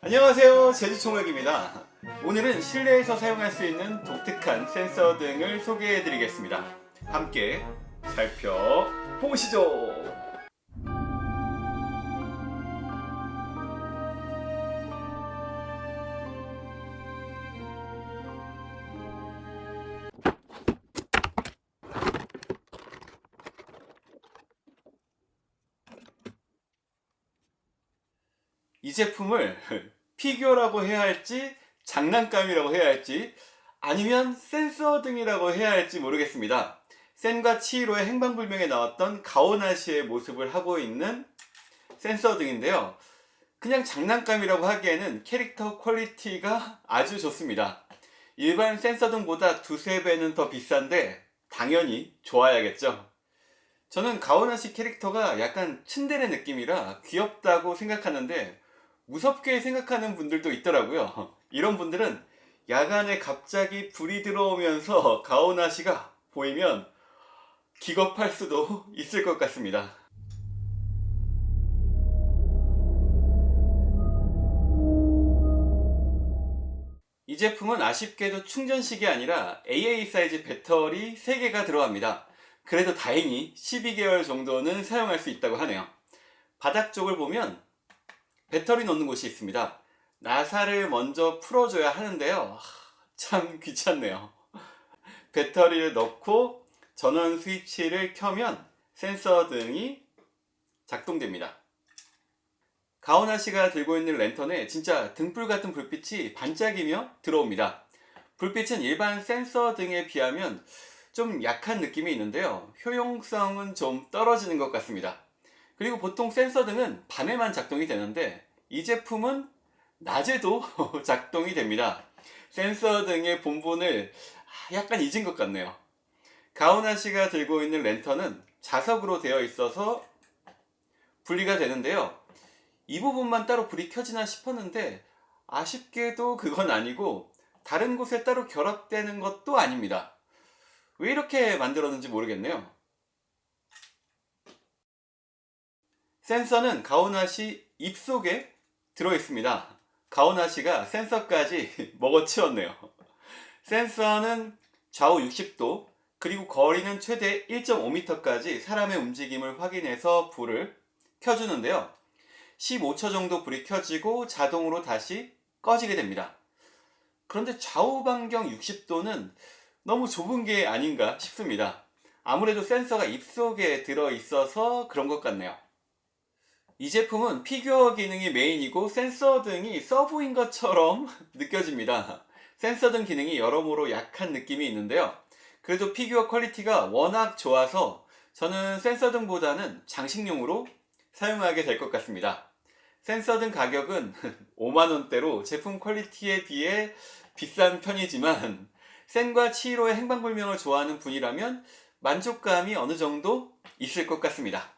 안녕하세요. 제주총각입니다. 오늘은 실내에서 사용할 수 있는 독특한 센서 등을 소개해 드리겠습니다. 함께 살펴보시죠 이 제품을 피규어라고 해야 할지 장난감이라고 해야 할지 아니면 센서 등이라고 해야 할지 모르겠습니다. 센과 치히로의 행방불명에 나왔던 가오나시의 모습을 하고 있는 센서 등인데요. 그냥 장난감이라고 하기에는 캐릭터 quality가 아주 좋습니다. 일반 센서 등보다 두세 배는 더 비싼데 당연히 좋아야겠죠. 저는 가오나시 캐릭터가 약간 츤데레 느낌이라 귀엽다고 생각하는데 무섭게 생각하는 분들도 있더라고요. 이런 분들은 야간에 갑자기 불이 들어오면서 가오나시가 보이면 기겁할 수도 있을 것 같습니다. 이 제품은 아쉽게도 충전식이 아니라 AA 사이즈 배터리 3개가 들어갑니다. 그래도 다행히 12개월 정도는 사용할 수 있다고 하네요. 바닥 쪽을 보면 배터리 넣는 곳이 있습니다. 나사를 먼저 풀어줘야 하는데요. 참 귀찮네요. 배터리를 넣고 전원 스위치를 켜면 센서 등이 작동됩니다. 가오나 씨가 들고 있는 랜턴에 진짜 등불 같은 불빛이 반짝이며 들어옵니다. 불빛은 일반 센서 등에 비하면 좀 약한 느낌이 있는데요. 효용성은 좀 떨어지는 것 같습니다 그리고 보통 센서 등은 밤에만 작동이 되는데 이 제품은 낮에도 작동이 됩니다. 센서 등의 본분을 약간 잊은 것 같네요. 가오나 씨가 들고 있는 랜턴은 자석으로 되어 있어서 분리가 되는데요. 이 부분만 따로 불이 켜지나 싶었는데 아쉽게도 그건 아니고 다른 곳에 따로 결합되는 것도 아닙니다. 왜 이렇게 만들었는지 모르겠네요 센서는 가오나시 입속에 들어있습니다. 가오나시가 센서까지 먹어치웠네요. 센서는 좌우 60도 그리고 거리는 최대 1.5m까지 사람의 움직임을 확인해서 불을 켜주는데요. 15초 정도 불이 켜지고 자동으로 다시 꺼지게 됩니다. 그런데 좌우 반경 60도는 너무 좁은 게 아닌가 싶습니다. 아무래도 센서가 입속에 들어 있어서 그런 것 같네요 이 제품은 피규어 기능이 메인이고 센서 등이 서브인 것처럼 느껴집니다. 센서 등 기능이 여러모로 약한 느낌이 있는데요. 그래도 피규어 quality가 워낙 좋아서 저는 센서 등보다는 장식용으로 사용하게 될 것 같습니다. 센서 등 가격은 5만원대로 제품 퀄리티에 비해 비싼 편이지만 센과 치히로의 행방불명을 좋아하는 분이라면 만족감이 어느 정도 있을 것 같습니다